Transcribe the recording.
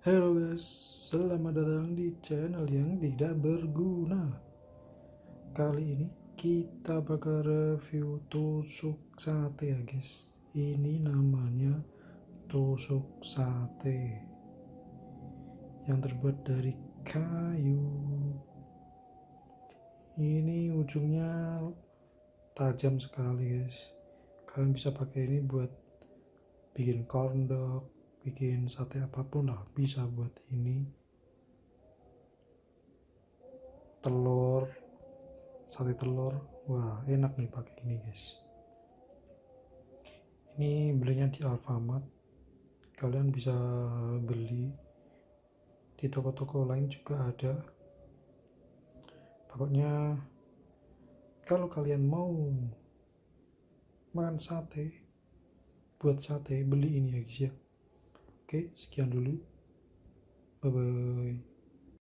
Halo guys, selamat datang di channel yang tidak berguna. Kali ini kita bakal review tusuk sate ya guys. Ini namanya tusuk sate yang terbuat dari kayu. Ini ujungnya tajam sekali guys. Kalian bisa pakai ini buat bikin corn dog, bikin sate apa pun lah bisa buat ini. Telur sate telur. Wah enak nih pakai ini guys. Ini belinya di Alfamart. Kalian bisa beli. Di toko-toko lain juga ada. Pokoknya kalau kalian mau makan sate buat sate beli ini ya guys ya Oke, sekian dulu. Bye bye.